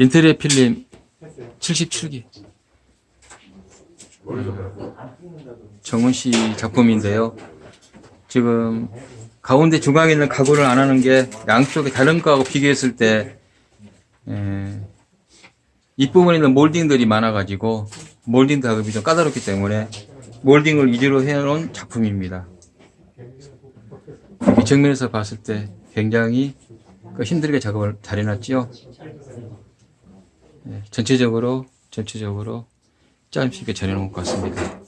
인테리어 필름 77기. 정은 씨 작품인데요. 지금 가운데 중앙에 있는 가구를 안 하는 게 양쪽에 다른 거하고 비교했을 때 에, 윗부분에 있는 몰딩들이 많아가지고 몰딩 작업이 좀 까다롭기 때문에 몰딩을 위주로 해놓은 작품입니다. 이 정면에서 봤을 때 굉장히 그 힘들게 작업을 잘 해놨지요. 예, 전체적으로 전체적으로 짜임새 있게 전해놓은 것 같습니다.